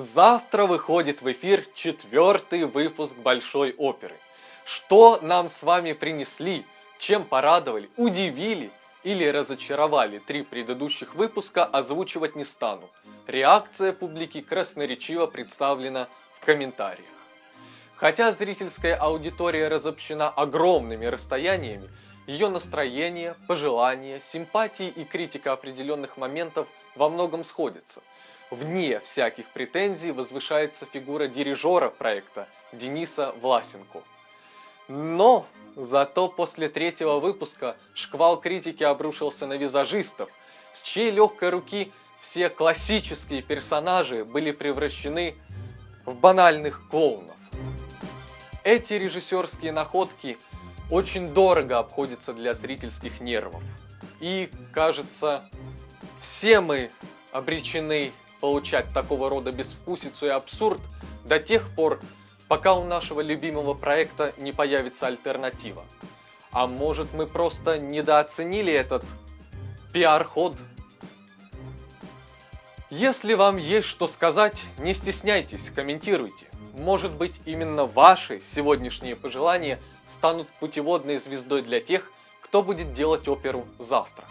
Завтра выходит в эфир четвертый выпуск Большой оперы. Что нам с вами принесли, чем порадовали, удивили или разочаровали три предыдущих выпуска, озвучивать не стану. Реакция публики красноречиво представлена в комментариях. Хотя зрительская аудитория разобщена огромными расстояниями, ее настроение, пожелания, симпатии и критика определенных моментов во многом сходятся. Вне всяких претензий возвышается фигура дирижера проекта Дениса Власенко. Но зато после третьего выпуска шквал критики обрушился на визажистов, с чьей легкой руки все классические персонажи были превращены в банальных клоунов. Эти режиссерские находки – очень дорого обходится для зрительских нервов. И, кажется, все мы обречены получать такого рода безвкусицу и абсурд до тех пор, пока у нашего любимого проекта не появится альтернатива. А может мы просто недооценили этот пиар-ход? Если вам есть что сказать, не стесняйтесь, комментируйте. Может быть именно ваши сегодняшние пожелания станут путеводной звездой для тех, кто будет делать оперу завтра.